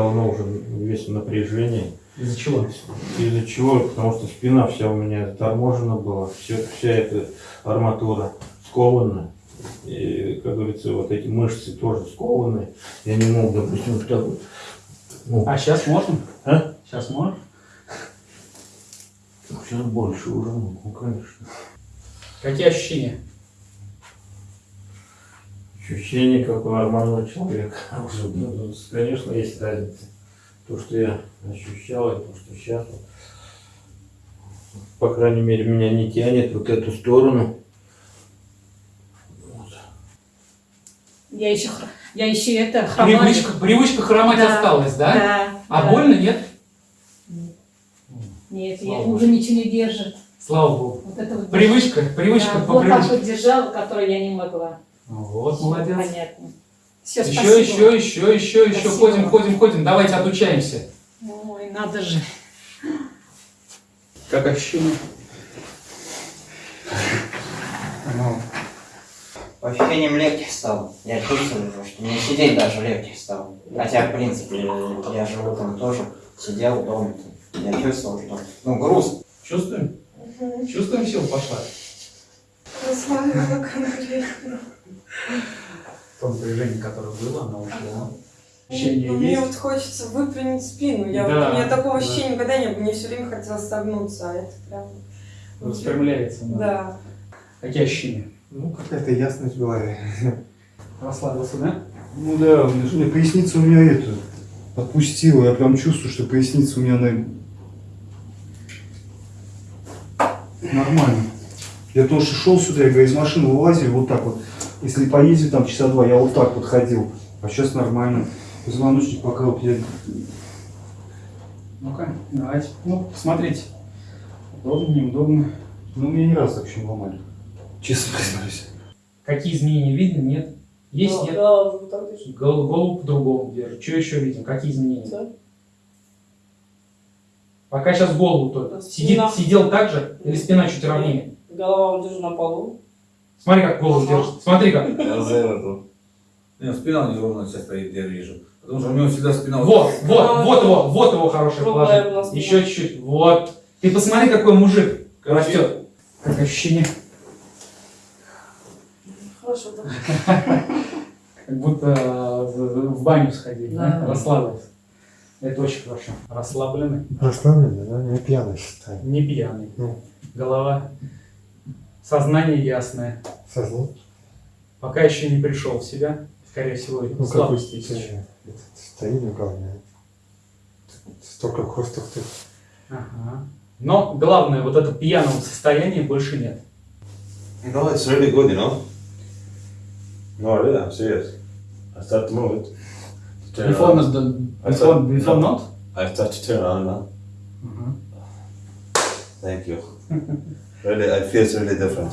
давно уже весь в напряжении. Из-за чего? Из-за чего? Потому что спина вся у меня заторможена была, все, вся эта арматура скована. И, как говорится, вот эти мышцы тоже скованы. Я не мог, допустим, вот так вот. Ну, А сейчас можно? а? Сейчас можешь? Сейчас больше уже могу, конечно. Какие ощущения? Ощущение, как у нормального человека. Уже, ну, конечно, есть разница. То, что я ощущал, и то, что сейчас. вот. По крайней мере, меня не тянет вот эту сторону. Вот. Я еще, я еще это хромаю. Привычка, привычка хромать Да, осталась, да? Да. А да. больно, нет? Нет, Слава я Богу. уже ничего не держит. Слава Богу. Вот это вот Привычка, привычка Да, по вот так привычке. вот держала, которую я не могла. Вот, молодец. Понятно. Все, Еще, спасибо. еще, еще, еще, еще. Ходим, ходим, ходим. Давайте отучаемся. Ой, надо же. Как ощущение? Ну, по ощущениям легче стало. Я чувствую, что мне сидеть даже легче стало. Хотя, в принципе, я же утром тоже сидел дома. Я чувствовал, что, ну, груз. Чувствуем? Чувствуем, сила пошла? Расслабила конкретно. То напряжение, которое было, оно ушло. Ощущение Мне есть? вот хочется выпрямить спину. Я, Да, вот, у меня такого да. ощущения никогда не было. Мне все время хотелось согнуться, а это прям... Распрямляется. Да. Да. Какие ощущения? Ну, какая-то ясность в голове. Расслабился, да? Ну да, у меня- поясница у меня это отпустила. Я прям чувствую, что поясница у меня на... нормально. Я тоже шел сюда, я говорю, из машины вылазил вот так вот. Если поездить там часа два, я вот так вот ходил. А сейчас нормально. Позвоночник пока вот я... Ну-ка, давайте. Ну, смотрите. Удобно, неудобно. Ну, меня не раз вообще ломали. Честно признаюсь. Какие изменения видно? Нет? Есть, Да, нет? да, вот так держу. Гол- Голову по-другому держит. Что еще видим? Какие изменения? Да. Пока сейчас голову только. Сидит, сидел так же или спина чуть ровнее? Голова вот держу на полу. Смотри, как голову держит. Смотри как. Не, спина у него ровно сейчас стоит, я вижу. Потому что у него всегда спина... Вот, вот, А, вот его, вот его хорошее положение. Еще чуть-чуть. Вот. Ты посмотри, какой мужик растет. Как ощущение? Хорошо, да. Как будто э, в баню сходили, да? Да. Расслабился. Это очень хорошо. Расслабленный. Расслабленный, да? Не пьяный считай. Не пьяный. Ну. Голова. Сознание ясное. Сознание. Пока еще не пришел в себя. Скорее всего, Ну, какой слабости есть еще. э, этот, стоит на голове. Столько хрустов тут. Ага. Но главное, вот это пьяного состояния больше нет. No, it's really good, you know. No, really, I'm serious. I start to move it. To turn Before, on. not, I before, before no. not? I start to turn on now. Ага. Thank you. really, I feel really different.